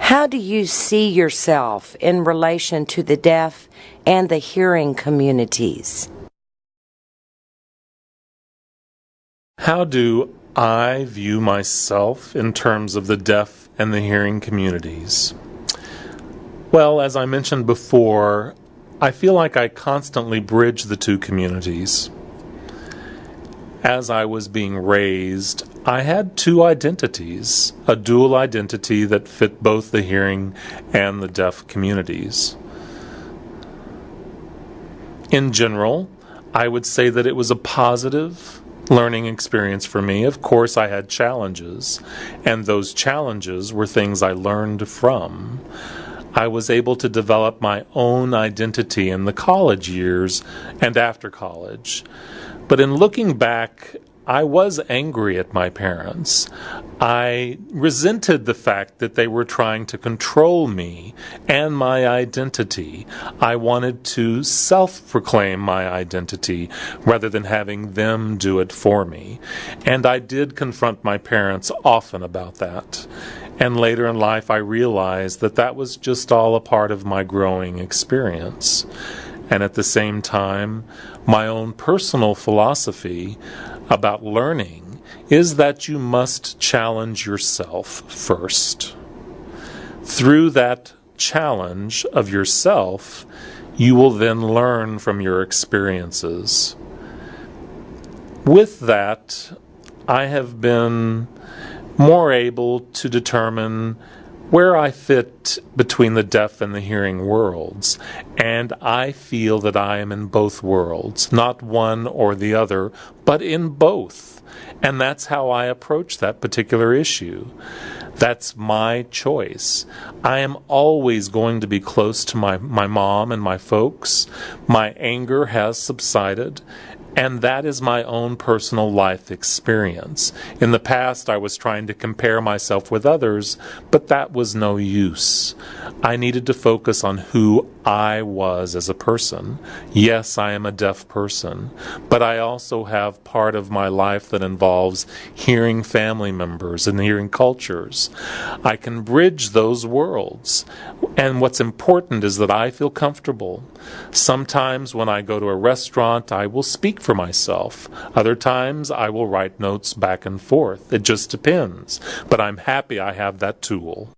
How do you see yourself in relation to the deaf and the hearing communities? How do I view myself in terms of the deaf and the hearing communities? Well, as I mentioned before, I feel like I constantly bridge the two communities. As I was being raised, I had two identities, a dual identity that fit both the hearing and the deaf communities. In general, I would say that it was a positive learning experience for me. Of course, I had challenges, and those challenges were things I learned from. I was able to develop my own identity in the college years and after college. But in looking back, I was angry at my parents. I resented the fact that they were trying to control me and my identity. I wanted to self proclaim my identity rather than having them do it for me. And I did confront my parents often about that. And later in life, I realized that that was just all a part of my growing experience. And at the same time, my own personal philosophy about learning is that you must challenge yourself first. Through that challenge of yourself, you will then learn from your experiences. With that, I have been more able to determine where I fit between the deaf and the hearing worlds. And I feel that I am in both worlds, not one or the other, but in both. And that's how I approach that particular issue. That's my choice. I am always going to be close to my, my mom and my folks. My anger has subsided, and that is my own personal life experience. In the past, I was trying to compare myself with others, but that was no use. I needed to focus on who I was as a person. Yes, I am a deaf person, but I also have part of my life that involves hearing family members and hearing cultures. I can bridge those worlds. And what's important is that I feel comfortable. Sometimes when I go to a restaurant, I will speak for myself. Other times, I will write notes back and forth. It just depends. But I'm happy I have that tool.